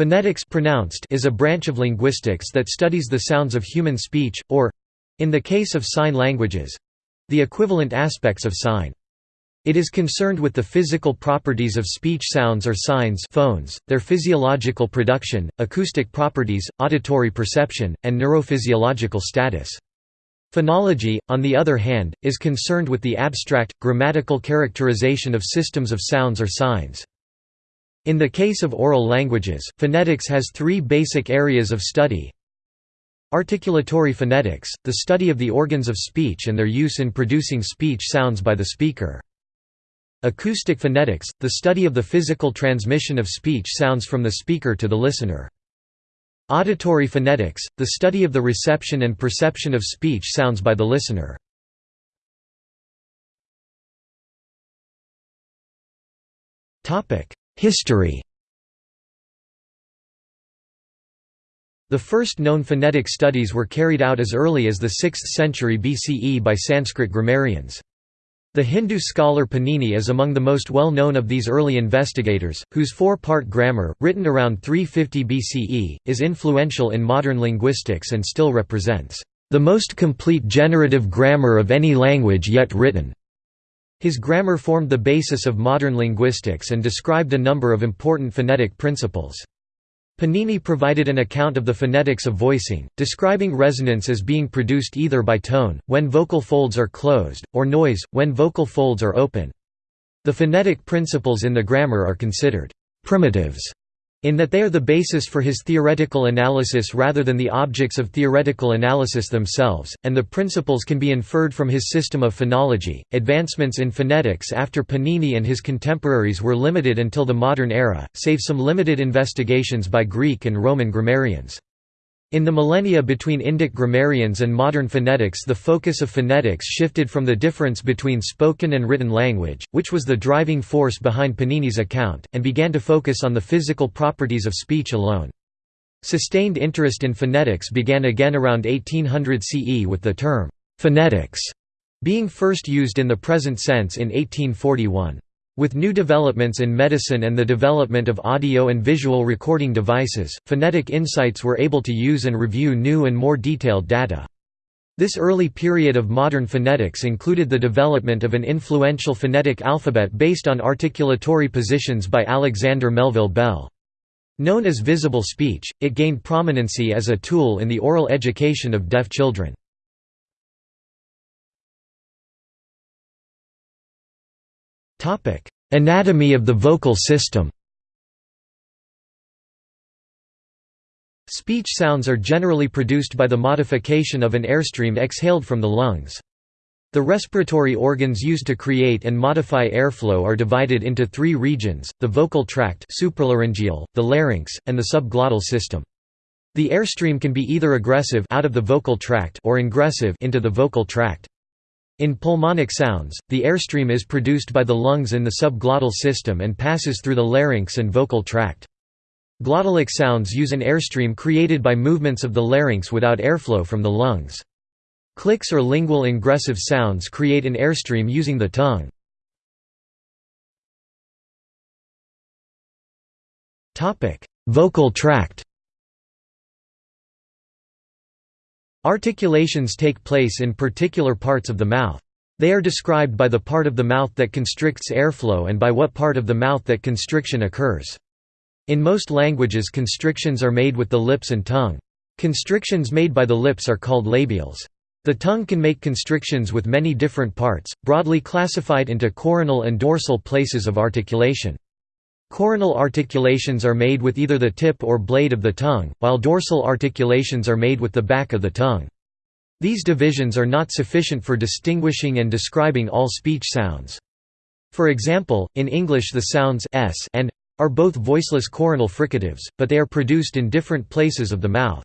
Phonetics pronounced is a branch of linguistics that studies the sounds of human speech, or—in the case of sign languages—the equivalent aspects of sign. It is concerned with the physical properties of speech sounds or signs phones, their physiological production, acoustic properties, auditory perception, and neurophysiological status. Phonology, on the other hand, is concerned with the abstract, grammatical characterization of systems of sounds or signs. In the case of oral languages, phonetics has three basic areas of study. Articulatory phonetics, the study of the organs of speech and their use in producing speech sounds by the speaker. Acoustic phonetics, the study of the physical transmission of speech sounds from the speaker to the listener. Auditory phonetics, the study of the reception and perception of speech sounds by the listener. Topic: History The first known phonetic studies were carried out as early as the 6th century BCE by Sanskrit grammarians. The Hindu scholar Panini is among the most well-known of these early investigators, whose four-part grammar, written around 350 BCE, is influential in modern linguistics and still represents the most complete generative grammar of any language yet written. His grammar formed the basis of modern linguistics and described a number of important phonetic principles. Panini provided an account of the phonetics of voicing, describing resonance as being produced either by tone, when vocal folds are closed, or noise, when vocal folds are open. The phonetic principles in the grammar are considered primitives in that they are the basis for his theoretical analysis rather than the objects of theoretical analysis themselves, and the principles can be inferred from his system of phonology. Advancements in phonetics after Panini and his contemporaries were limited until the modern era, save some limited investigations by Greek and Roman grammarians. In the millennia between Indic grammarians and modern phonetics the focus of phonetics shifted from the difference between spoken and written language, which was the driving force behind Panini's account, and began to focus on the physical properties of speech alone. Sustained interest in phonetics began again around 1800 CE with the term, "'phonetics' being first used in the present sense in 1841. With new developments in medicine and the development of audio and visual recording devices, Phonetic Insights were able to use and review new and more detailed data. This early period of modern phonetics included the development of an influential phonetic alphabet based on articulatory positions by Alexander Melville Bell. Known as visible speech, it gained prominency as a tool in the oral education of deaf children. Topic: Anatomy of the vocal system. Speech sounds are generally produced by the modification of an airstream exhaled from the lungs. The respiratory organs used to create and modify airflow are divided into three regions, the vocal tract supralaryngeal, the larynx, and the subglottal system. The airstream can be either egressive out of the vocal tract or ingressive into the vocal tract. In pulmonic sounds, the airstream is produced by the lungs in the subglottal system and passes through the larynx and vocal tract. Glottalic sounds use an airstream created by movements of the larynx without airflow from the lungs. Clicks or lingual ingressive sounds create an airstream using the tongue. Vocal tract Articulations take place in particular parts of the mouth. They are described by the part of the mouth that constricts airflow and by what part of the mouth that constriction occurs. In most languages constrictions are made with the lips and tongue. Constrictions made by the lips are called labials. The tongue can make constrictions with many different parts, broadly classified into coronal and dorsal places of articulation. Coronal articulations are made with either the tip or blade of the tongue, while dorsal articulations are made with the back of the tongue. These divisions are not sufficient for distinguishing and describing all speech sounds. For example, in English the sounds s and are both voiceless coronal fricatives, but they are produced in different places of the mouth.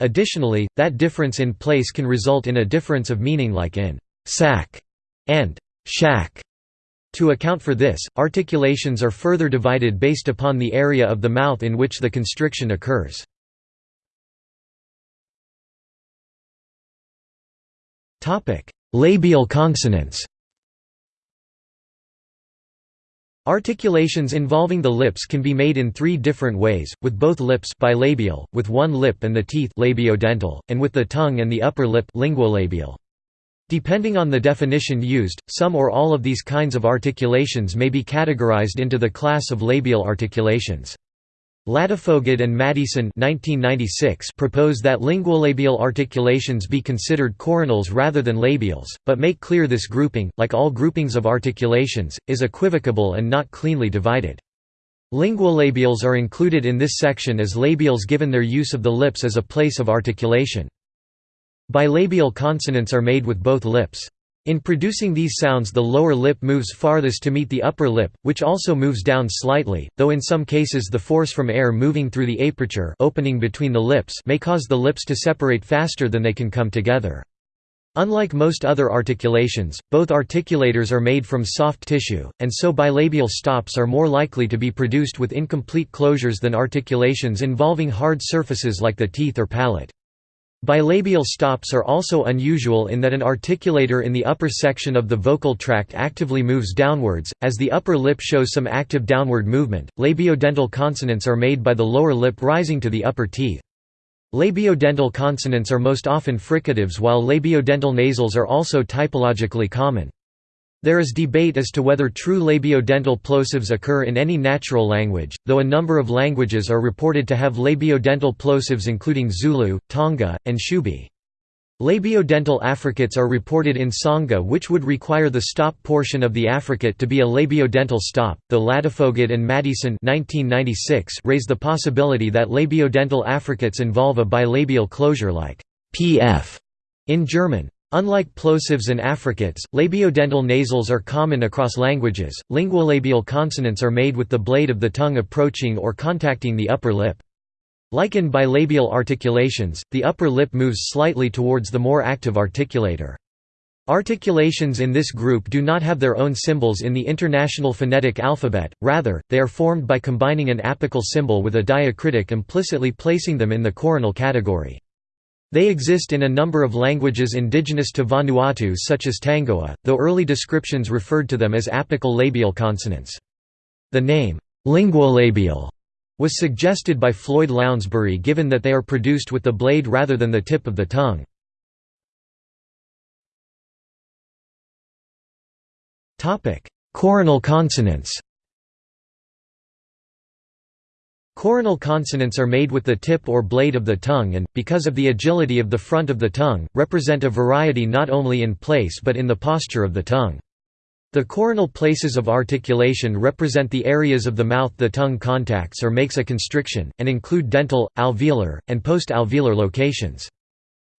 Additionally, that difference in place can result in a difference of meaning like in sack and shack. To account for this, articulations are further divided based upon the area of the mouth in which the constriction occurs. Labial consonants Articulations involving the lips can be made in three different ways, with both lips bilabial, with one lip and the teeth labiodental, and with the tongue and the upper lip linguolabial. Depending on the definition used, some or all of these kinds of articulations may be categorized into the class of labial articulations. Ladefoged and Maddieson propose that linguolabial articulations be considered coronals rather than labials, but make clear this grouping, like all groupings of articulations, is equivocable and not cleanly divided. Linguolabials are included in this section as labials given their use of the lips as a place of articulation. Bilabial consonants are made with both lips. In producing these sounds the lower lip moves farthest to meet the upper lip, which also moves down slightly, though in some cases the force from air moving through the aperture opening between the lips may cause the lips to separate faster than they can come together. Unlike most other articulations, both articulators are made from soft tissue, and so bilabial stops are more likely to be produced with incomplete closures than articulations involving hard surfaces like the teeth or palate. Bilabial stops are also unusual in that an articulator in the upper section of the vocal tract actively moves downwards, as the upper lip shows some active downward movement. Labiodental consonants are made by the lower lip rising to the upper teeth. Labiodental consonants are most often fricatives while labiodental nasals are also typologically common. There is debate as to whether true labiodental plosives occur in any natural language, though a number of languages are reported to have labiodental plosives including Zulu, Tonga, and Shubi. Labiodental affricates are reported in Tsonga which would require the stop portion of the affricate to be a labiodental stop, though Ladefoged and Maddieson raise the possibility that labiodental affricates involve a bilabial closure like pf in German. Unlike plosives and affricates, labiodental nasals are common across languages. Linguolabial consonants are made with the blade of the tongue approaching or contacting the upper lip. Like in bilabial articulations, the upper lip moves slightly towards the more active articulator. Articulations in this group do not have their own symbols in the International Phonetic Alphabet, rather, they are formed by combining an apical symbol with a diacritic implicitly placing them in the coronal category. They exist in a number of languages indigenous to Vanuatu such as Tangoa, though early descriptions referred to them as apical labial consonants. The name, linguolabial, was suggested by Floyd Lounsbury given that they are produced with the blade rather than the tip of the tongue. Coronal consonants Coronal consonants are made with the tip or blade of the tongue and, because of the agility of the front of the tongue, represent a variety not only in place but in the posture of the tongue. The coronal places of articulation represent the areas of the mouth the tongue contacts or makes a constriction, and include dental, alveolar, and post-alveolar locations.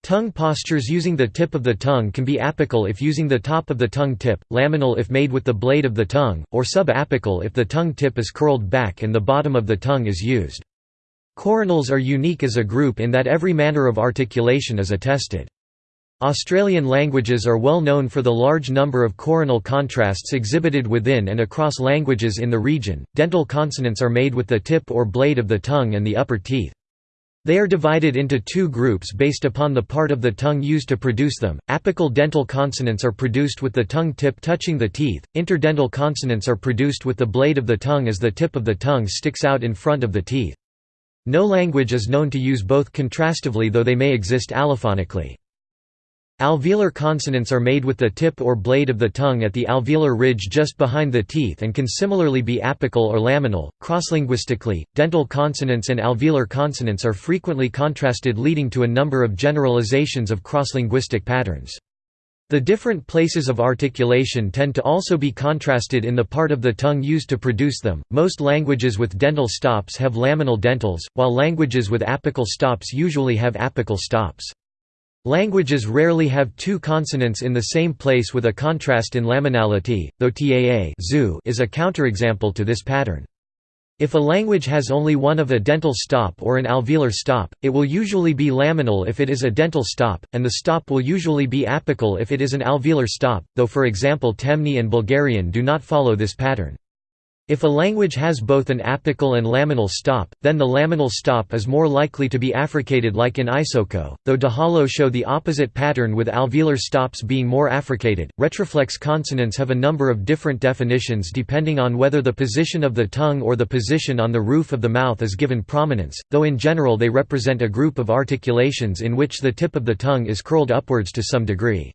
Tongue postures using the tip of the tongue can be apical if using the top of the tongue tip, laminal if made with the blade of the tongue, or subapical if the tongue tip is curled back and the bottom of the tongue is used. Coronals are unique as a group in that every manner of articulation is attested. Australian languages are well known for the large number of coronal contrasts exhibited within and across languages in the region. Dental consonants are made with the tip or blade of the tongue and the upper teeth. They are divided into two groups based upon the part of the tongue used to produce them. Apical dental consonants are produced with the tongue tip touching the teeth, interdental consonants are produced with the blade of the tongue as the tip of the tongue sticks out in front of the teeth. No language is known to use both contrastively though they may exist allophonically. Alveolar consonants are made with the tip or blade of the tongue at the alveolar ridge just behind the teeth and can similarly be apical or laminal. Crosslinguistically, dental consonants and alveolar consonants are frequently contrasted leading to a number of generalizations of crosslinguistic patterns. The different places of articulation tend to also be contrasted in the part of the tongue used to produce them. Most languages with dental stops have laminal dentals, while languages with apical stops usually have apical stops. Languages rarely have two consonants in the same place with a contrast in laminality, though taa is a counterexample to this pattern. If a language has only one of a dental stop or an alveolar stop, it will usually be laminal if it is a dental stop, and the stop will usually be apical if it is an alveolar stop, though for example Temne and Bulgarian do not follow this pattern. If a language has both an apical and laminal stop, then the laminal stop is more likely to be affricated like in Isoko, though Dahalo show the opposite pattern with alveolar stops being more affricated. Retroflex consonants have a number of different definitions depending on whether the position of the tongue or the position on the roof of the mouth is given prominence, though in general they represent a group of articulations in which the tip of the tongue is curled upwards to some degree.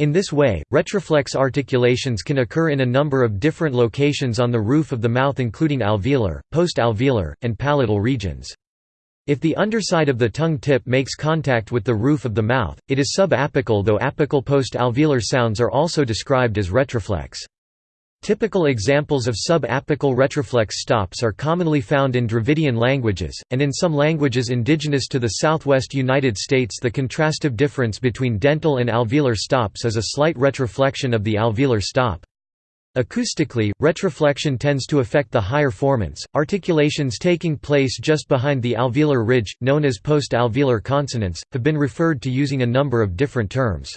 In this way, retroflex articulations can occur in a number of different locations on the roof of the mouth including alveolar, post-alveolar, and palatal regions. If the underside of the tongue tip makes contact with the roof of the mouth, it is subapical though apical post-alveolar sounds are also described as retroflex. Typical examples of sub-apical retroflex stops are commonly found in Dravidian languages, and in some languages indigenous to the southwest United States the contrastive difference between dental and alveolar stops is a slight retroflexion of the alveolar stop. Acoustically, retroflexion tends to affect the higher formants. Articulations taking place just behind the alveolar ridge, known as post-alveolar consonants, have been referred to using a number of different terms.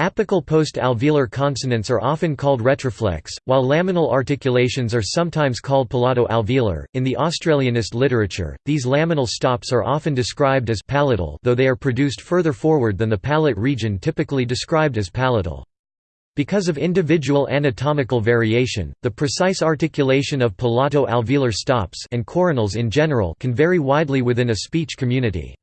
Apical post-alveolar consonants are often called retroflex, while laminal articulations are sometimes called palato-alveolar. In the Australianist literature, these laminal stops are often described as palatal, though they are produced further forward than the palate region typically described as palatal. Because of individual anatomical variation, the precise articulation of palato-alveolar stops and coronals in general can vary widely within a speech community.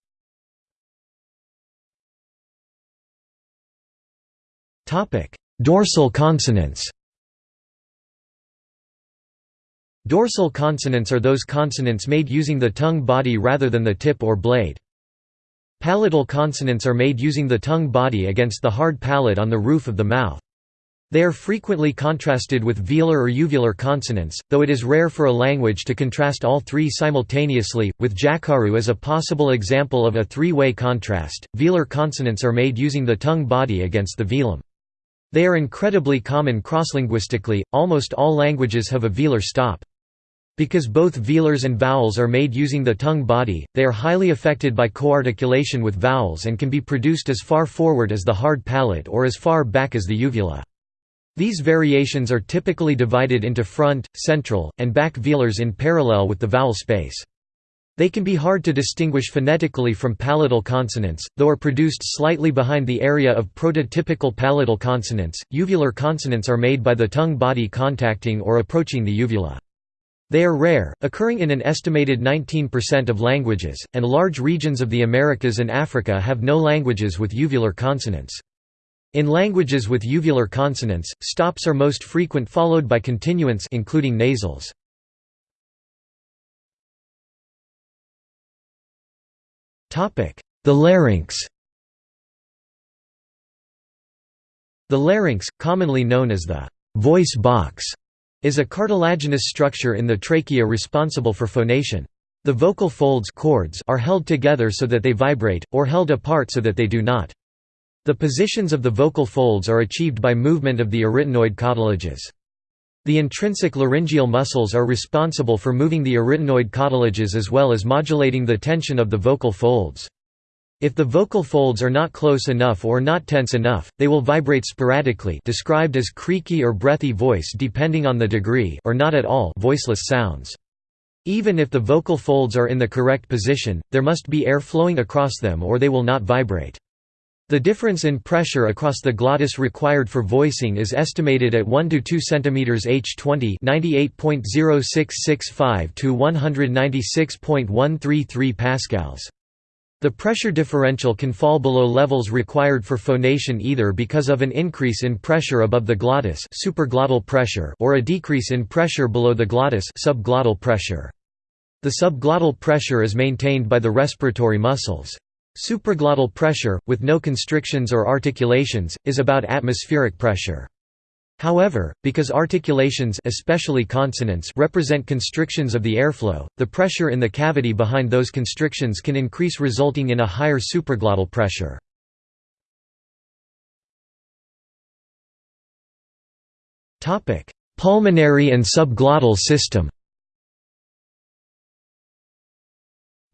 Topic: Dorsal consonants. Dorsal consonants are those consonants made using the tongue body rather than the tip or blade. Palatal consonants are made using the tongue body against the hard palate on the roof of the mouth. They are frequently contrasted with velar or uvular consonants, though it is rare for a language to contrast all three simultaneously, with Jaqaru as a possible example of a three-way contrast. Velar consonants are made using the tongue body against the velum. They are incredibly common crosslinguistically, almost all languages have a velar stop. Because both velars and vowels are made using the tongue body, they are highly affected by coarticulation with vowels and can be produced as far forward as the hard palate or as far back as the uvula. These variations are typically divided into front, central, and back velars in parallel with the vowel space. They can be hard to distinguish phonetically from palatal consonants, though are produced slightly behind the area of prototypical palatal consonants. Uvular consonants are made by the tongue body contacting or approaching the uvula. They are rare, occurring in an estimated 19% of languages, and large regions of the Americas and Africa have no languages with uvular consonants. In languages with uvular consonants, stops are most frequent followed by continuants including nasals. The larynx The larynx, commonly known as the voice box, is a cartilaginous structure in the trachea responsible for phonation. The vocal folds cords are held together so that they vibrate, or held apart so that they do not. The positions of the vocal folds are achieved by movement of the arytenoid cartilages. The intrinsic laryngeal muscles are responsible for moving the arytenoid cartilages as well as modulating the tension of the vocal folds. If the vocal folds are not close enough or not tense enough, they will vibrate sporadically described as creaky or breathy voice depending on the degree or not at all voiceless sounds. Even if the vocal folds are in the correct position, there must be air flowing across them or they will not vibrate. The difference in pressure across the glottis required for voicing is estimated at 1 to 2 cm H20 98.0665 to 196.133 pascals. The pressure differential can fall below levels required for phonation either because of an increase in pressure above the glottis supraglottal pressure or a decrease in pressure below the glottis subglottal pressure. The subglottal pressure is maintained by the respiratory muscles. Supraglottal pressure, with no constrictions or articulations, is about atmospheric pressure. However, because articulations especially consonants represent constrictions of the airflow, the pressure in the cavity behind those constrictions can increase resulting in a higher supraglottal pressure. Pulmonary and subglottal system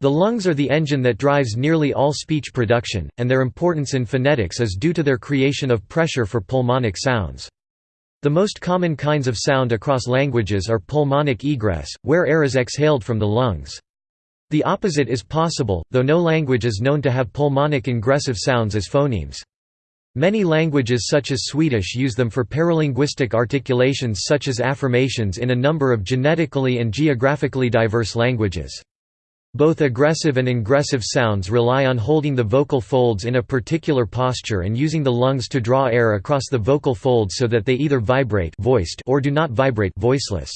The lungs are the engine that drives nearly all speech production, and their importance in phonetics is due to their creation of pressure for pulmonic sounds. The most common kinds of sound across languages are pulmonic egress, where air is exhaled from the lungs. The opposite is possible, though no language is known to have pulmonic ingressive sounds as phonemes. Many languages such as Swedish use them for paralinguistic articulations such as affirmations in a number of genetically and geographically diverse languages. Both egressive and ingressive sounds rely on holding the vocal folds in a particular posture and using the lungs to draw air across the vocal folds so that they either vibrate voiced or do not vibrate voiceless.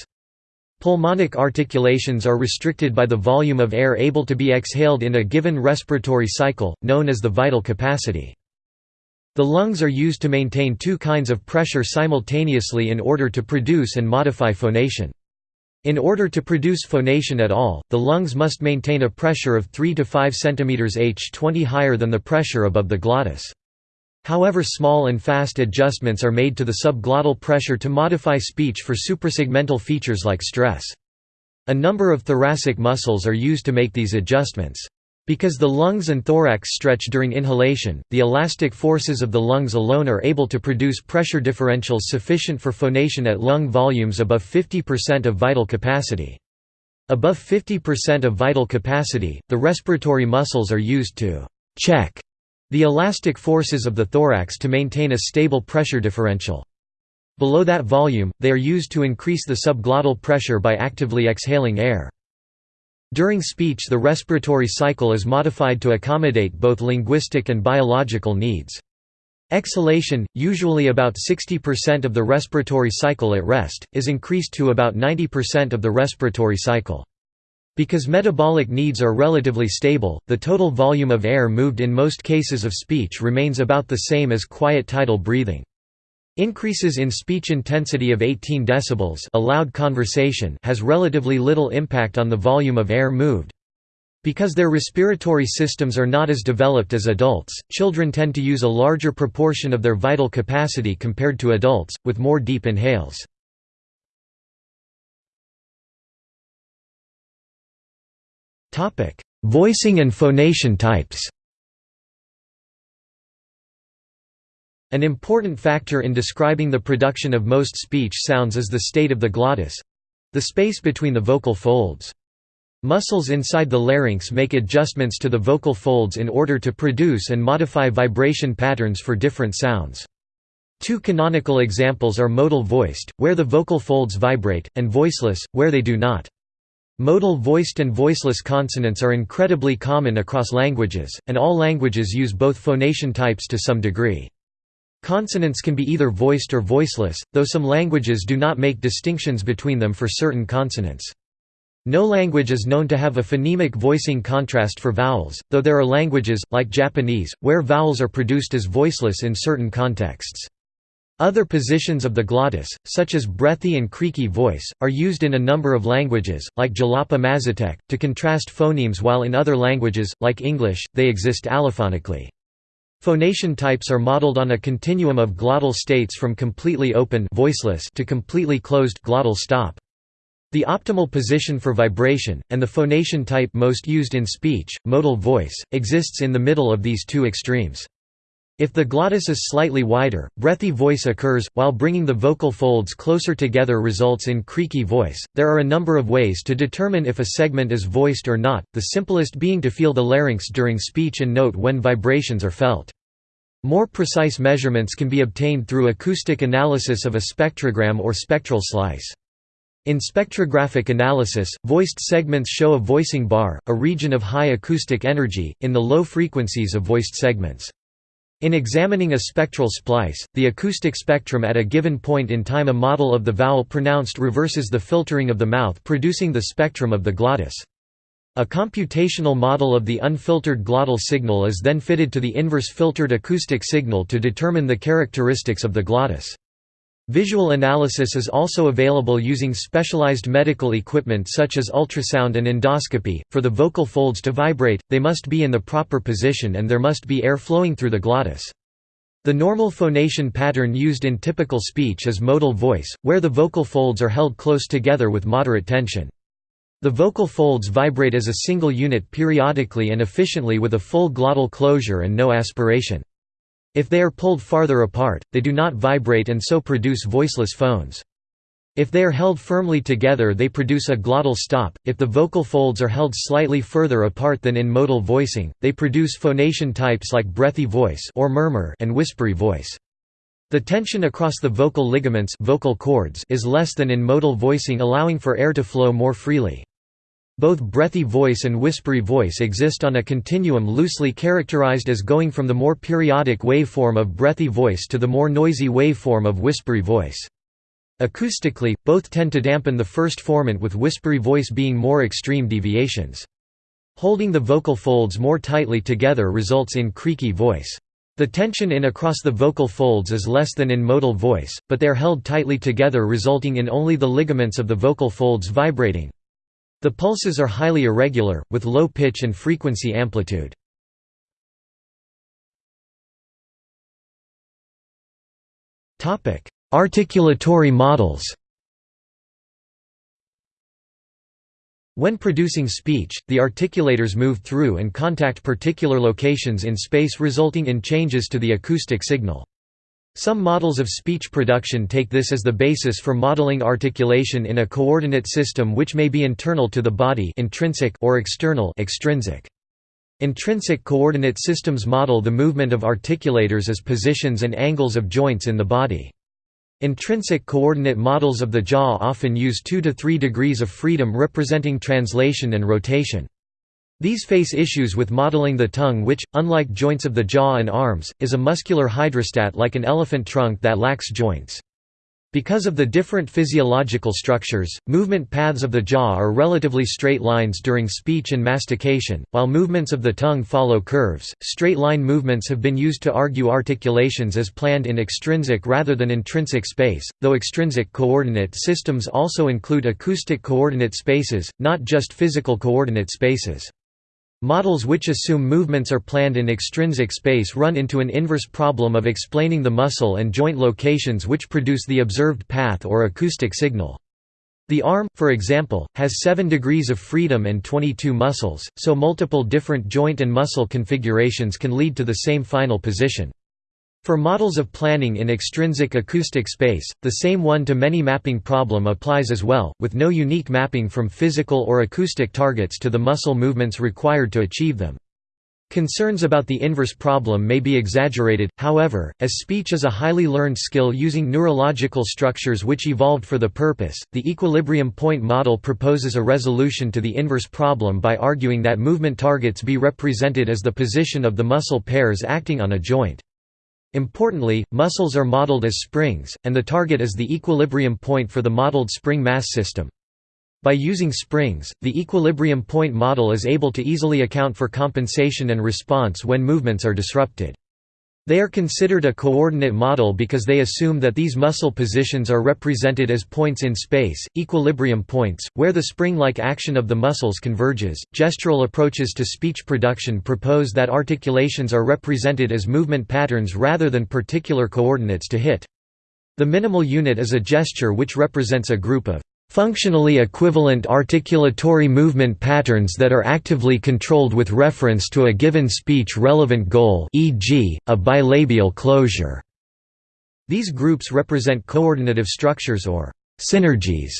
Pulmonic articulations are restricted by the volume of air able to be exhaled in a given respiratory cycle, known as the vital capacity. The lungs are used to maintain two kinds of pressure simultaneously in order to produce and modify phonation. In order to produce phonation at all, the lungs must maintain a pressure of 3 to 5 cm h 20 higher than the pressure above the glottis. However small and fast adjustments are made to the subglottal pressure to modify speech for suprasegmental features like stress. A number of thoracic muscles are used to make these adjustments. Because the lungs and thorax stretch during inhalation, the elastic forces of the lungs alone are able to produce pressure differentials sufficient for phonation at lung volumes above 50% of vital capacity. Above 50% of vital capacity, the respiratory muscles are used to «check» the elastic forces of the thorax to maintain a stable pressure differential. Below that volume, they are used to increase the subglottal pressure by actively exhaling air. During speech the respiratory cycle is modified to accommodate both linguistic and biological needs. Exhalation, usually about 60% of the respiratory cycle at rest, is increased to about 90% of the respiratory cycle. Because metabolic needs are relatively stable, the total volume of air moved in most cases of speech remains about the same as quiet tidal breathing. Increases in speech intensity of 18 decibels a loud conversation has relatively little impact on the volume of air moved. Because their respiratory systems are not as developed as adults, children tend to use a larger proportion of their vital capacity compared to adults, with more deep inhales. Voicing and phonation types An important factor in describing the production of most speech sounds is the state of the glottis—the space between the vocal folds. Muscles inside the larynx make adjustments to the vocal folds in order to produce and modify vibration patterns for different sounds. Two canonical examples are modal voiced, where the vocal folds vibrate, and voiceless, where they do not. Modal voiced and voiceless consonants are incredibly common across languages, and all languages use both phonation types to some degree. Consonants can be either voiced or voiceless, though some languages do not make distinctions between them for certain consonants. No language is known to have a phonemic voicing contrast for vowels, though there are languages, like Japanese, where vowels are produced as voiceless in certain contexts. Other positions of the glottis, such as breathy and creaky voice, are used in a number of languages, like Jalapa Mazatec, to contrast phonemes while in other languages, like English, they exist allophonically. Phonation types are modeled on a continuum of glottal states from completely open voiceless to completely closed glottal stop. The optimal position for vibration, and the phonation type most used in speech, modal voice, exists in the middle of these two extremes. If the glottis is slightly wider, breathy voice occurs, while bringing the vocal folds closer together results in creaky voice. There are a number of ways to determine if a segment is voiced or not, the simplest being to feel the larynx during speech and note when vibrations are felt. More precise measurements can be obtained through acoustic analysis of a spectrogram or spectral slice. In spectrographic analysis, voiced segments show a voicing bar, a region of high acoustic energy, in the low frequencies of voiced segments. In examining a spectral slice, the acoustic spectrum at a given point in time a model of the vowel pronounced reverses the filtering of the mouth producing the spectrum of the glottis. A computational model of the unfiltered glottal signal is then fitted to the inverse filtered acoustic signal to determine the characteristics of the glottis. Visual analysis is also available using specialized medical equipment such as ultrasound and endoscopy. For the vocal folds to vibrate, they must be in the proper position and there must be air flowing through the glottis. The normal phonation pattern used in typical speech is modal voice, where the vocal folds are held close together with moderate tension. The vocal folds vibrate as a single unit periodically and efficiently with a full glottal closure and no aspiration. If they are pulled farther apart, they do not vibrate and so produce voiceless phones. If they are held firmly together they produce a glottal stop, if the vocal folds are held slightly further apart than in modal voicing, they produce phonation types like breathy voice or murmur and whispery voice. The tension across the vocal ligaments vocal cords is less than in modal voicing allowing for air to flow more freely. Both breathy voice and whispery voice exist on a continuum loosely characterized as going from the more periodic waveform of breathy voice to the more noisy waveform of whispery voice. Acoustically, both tend to dampen the first formant with whispery voice being more extreme deviations. Holding the vocal folds more tightly together results in creaky voice. The tension in across the vocal folds is less than in modal voice, but they are held tightly together resulting in only the ligaments of the vocal folds vibrating. The pulses are highly irregular, with low pitch and frequency amplitude. Articulatory models When producing speech, the articulators move through and contact particular locations in space resulting in changes to the acoustic signal. Some models of speech production take this as the basis for modeling articulation in a coordinate system which may be internal to the body intrinsic or external extrinsic. Intrinsic coordinate systems model the movement of articulators as positions and angles of joints in the body. Intrinsic coordinate models of the jaw often use 2 to 3 degrees of freedom representing translation and rotation. These face issues with modeling the tongue which, unlike joints of the jaw and arms, is a muscular hydrostat like an elephant trunk that lacks joints. Because of the different physiological structures, movement paths of the jaw are relatively straight lines during speech and mastication, while movements of the tongue follow curves. Straight line movements have been used to argue articulations as planned in extrinsic rather than intrinsic space, though extrinsic coordinate systems also include acoustic coordinate spaces, not just physical coordinate spaces. Models which assume movements are planned in extrinsic space run into an inverse problem of explaining the muscle and joint locations which produce the observed path or acoustic signal. The arm, for example, has 7 degrees of freedom and 22 muscles, so multiple different joint and muscle configurations can lead to the same final position. For models of planning in extrinsic acoustic space, the same one-to-many mapping problem applies as well, with no unique mapping from physical or acoustic targets to the muscle movements required to achieve them. Concerns about the inverse problem may be exaggerated, however, as speech is a highly learned skill using neurological structures which evolved for the purpose. The equilibrium point model proposes a resolution to the inverse problem by arguing that movement targets be represented as the position of the muscle pairs acting on a joint. Importantly, muscles are modeled as springs, and the target is the equilibrium point for the modeled spring mass system. By using springs, the equilibrium point model is able to easily account for compensation and response when movements are disrupted. They are considered a coordinate model because they assume that these muscle positions are represented as points in space, equilibrium points, where the spring-like action of the muscles converges. Gestural approaches to speech production propose that articulations are represented as movement patterns rather than particular coordinates to hit. The minimal unit is a gesture which represents a group of Functionally equivalent articulatory movement patterns that are actively controlled with reference to a given speech-relevant goal e.g., a bilabial closure. These groups represent coordinative structures or synergies,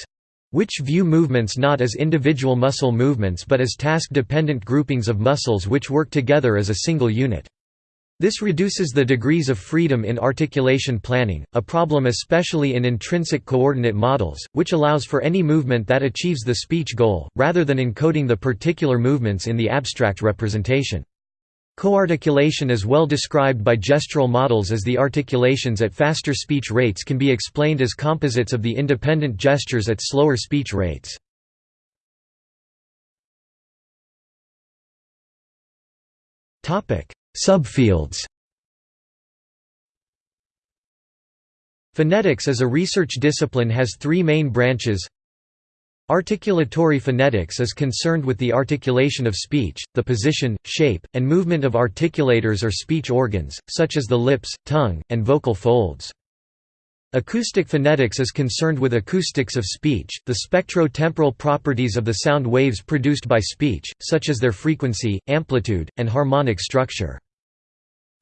which view movements not as individual muscle movements but as task-dependent groupings of muscles which work together as a single unit. This reduces the degrees of freedom in articulation planning, a problem especially in intrinsic coordinate models, which allows for any movement that achieves the speech goal, rather than encoding the particular movements in the abstract representation. Coarticulation is well described by gestural models as the articulations at faster speech rates can be explained as composites of the independent gestures at slower speech rates. Topic: Subfields Phonetics as a research discipline has three main branches Articulatory phonetics is concerned with the articulation of speech, the position, shape, and movement of articulators or speech organs, such as the lips, tongue, and vocal folds. Acoustic phonetics is concerned with acoustics of speech, the spectro-temporal properties of the sound waves produced by speech, such as their frequency, amplitude, and harmonic structure.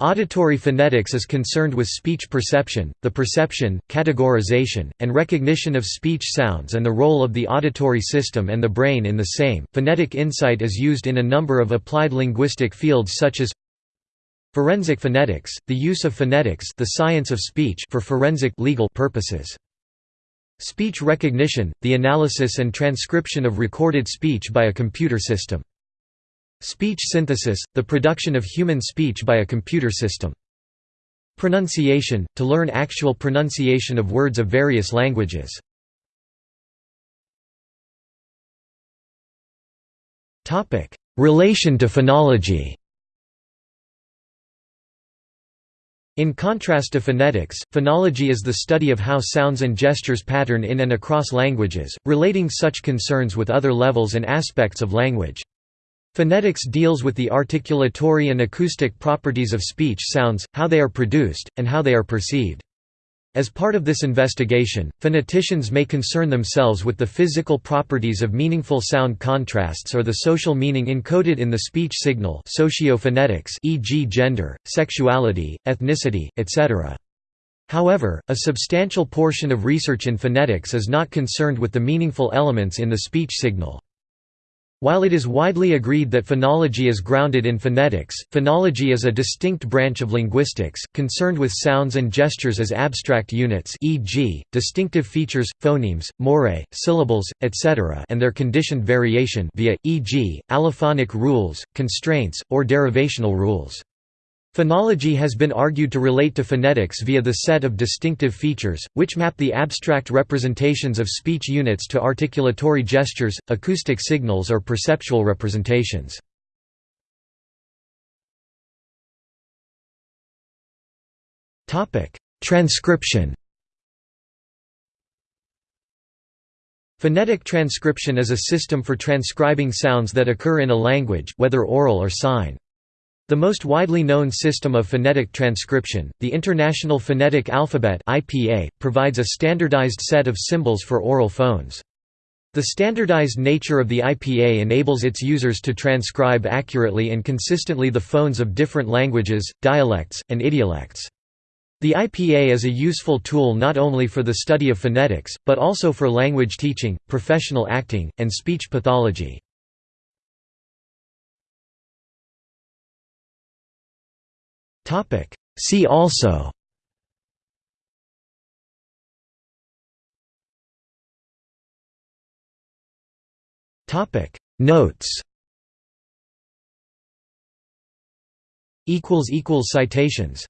Auditory phonetics is concerned with speech perception, the perception, categorization, and recognition of speech sounds and the role of the auditory system and the brain in the same. Phonetic insight is used in a number of applied linguistic fields such as forensic phonetics, the use of phonetics, the science of speech for forensic legal purposes. Speech recognition, the analysis and transcription of recorded speech by a computer system. Speech synthesis, the production of human speech by a computer system. Pronunciation, to learn actual pronunciation of words of various languages. Relation to phonology In contrast to phonetics, phonology is the study of how sounds and gestures pattern in and across languages, relating such concerns with other levels and aspects of language. Phonetics deals with the articulatory and acoustic properties of speech sounds, how they are produced, and how they are perceived. As part of this investigation, phoneticians may concern themselves with the physical properties of meaningful sound contrasts or the social meaning encoded in the speech signal sociophonetics e.g. gender, sexuality, ethnicity, etc. However, a substantial portion of research in phonetics is not concerned with the meaningful elements in the speech signal. While it is widely agreed that phonology is grounded in phonetics, phonology is a distinct branch of linguistics, concerned with sounds and gestures as abstract units e.g., distinctive features, phonemes, morae, syllables, etc. and their conditioned variation via, e.g., allophonic rules, constraints, or derivational rules. Phonology has been argued to relate to phonetics via the set of distinctive features, which map the abstract representations of speech units to articulatory gestures, acoustic signals or perceptual representations. Transcription Phonetic transcription is a system for transcribing sounds that occur in a language, whether oral or sign. The most widely known system of phonetic transcription, the International Phonetic Alphabet (IPA), provides a standardized set of symbols for oral phones. The standardized nature of the IPA enables its users to transcribe accurately and consistently the phones of different languages, dialects, and idiolects. The IPA is a useful tool not only for the study of phonetics, but also for language teaching, professional acting, and speech pathology. Topic. See also. Topic. Notes. Equals equals citations